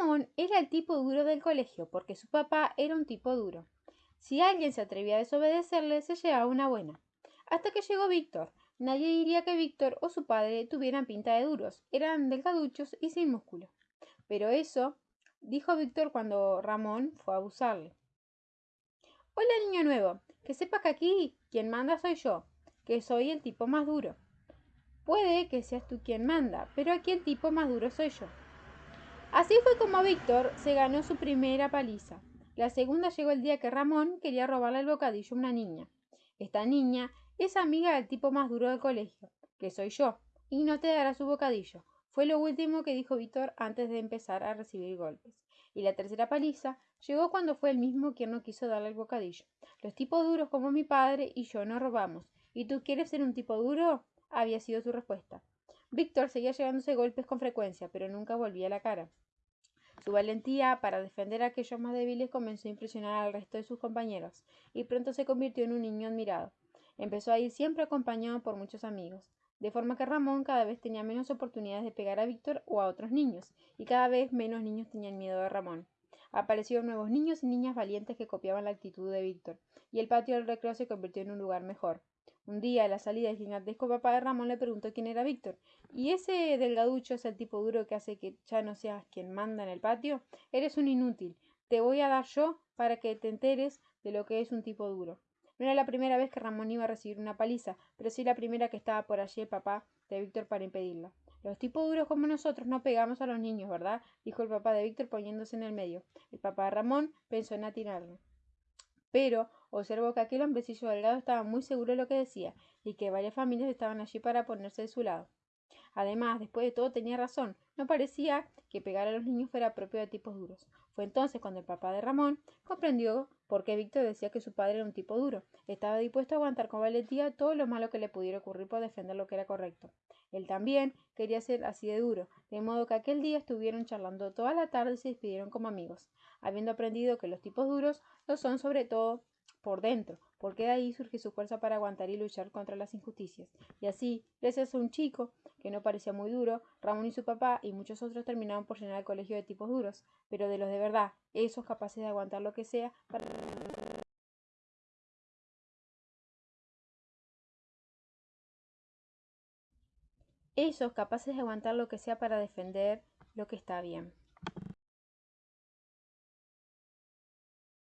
Ramón era el tipo duro del colegio porque su papá era un tipo duro. Si alguien se atrevía a desobedecerle, se llevaba una buena. Hasta que llegó Víctor. Nadie diría que Víctor o su padre tuvieran pinta de duros. Eran delgaduchos y sin músculo. Pero eso dijo Víctor cuando Ramón fue a abusarle. Hola, niño nuevo. Que sepas que aquí quien manda soy yo, que soy el tipo más duro. Puede que seas tú quien manda, pero aquí el tipo más duro soy yo. Así fue como Víctor se ganó su primera paliza. La segunda llegó el día que Ramón quería robarle el bocadillo a una niña. Esta niña es amiga del tipo más duro del colegio, que soy yo, y no te dará su bocadillo. Fue lo último que dijo Víctor antes de empezar a recibir golpes. Y la tercera paliza llegó cuando fue el mismo quien no quiso darle el bocadillo. Los tipos duros como mi padre y yo no robamos. ¿Y tú quieres ser un tipo duro? había sido su respuesta. Víctor seguía llevándose golpes con frecuencia, pero nunca volvía la cara. Su valentía para defender a aquellos más débiles comenzó a impresionar al resto de sus compañeros, y pronto se convirtió en un niño admirado. Empezó a ir siempre acompañado por muchos amigos, de forma que Ramón cada vez tenía menos oportunidades de pegar a Víctor o a otros niños, y cada vez menos niños tenían miedo de Ramón. Aparecieron nuevos niños y niñas valientes que copiaban la actitud de Víctor, y el patio del recreo se convirtió en un lugar mejor. Un día, a la salida del gigantesco papá de Ramón le preguntó quién era Víctor. ¿Y ese delgaducho es el tipo duro que hace que ya no seas quien manda en el patio? Eres un inútil. Te voy a dar yo para que te enteres de lo que es un tipo duro. No era la primera vez que Ramón iba a recibir una paliza, pero sí la primera que estaba por allí el papá de Víctor para impedirla. Los tipos duros como nosotros no pegamos a los niños, ¿verdad? dijo el papá de Víctor poniéndose en el medio. El papá de Ramón pensó en atirarlo. Pero observó que aquel hombrecillo delgado estaba muy seguro de lo que decía y que varias familias estaban allí para ponerse de su lado. Además, después de todo tenía razón, no parecía que pegar a los niños fuera propio de tipos duros. Fue entonces cuando el papá de Ramón comprendió por qué Víctor decía que su padre era un tipo duro. Estaba dispuesto a aguantar con valentía todo lo malo que le pudiera ocurrir por defender lo que era correcto. Él también quería ser así de duro, de modo que aquel día estuvieron charlando toda la tarde y se despidieron como amigos, habiendo aprendido que los tipos duros lo son sobre todo por dentro, porque de ahí surge su fuerza para aguantar y luchar contra las injusticias. Y así, gracias a un chico que no parecía muy duro, Ramón y su papá y muchos otros terminaron por llenar el colegio de tipos duros, pero de los de verdad, esos capaces de aguantar lo que sea para esos capaces de aguantar lo que sea para defender lo que está bien.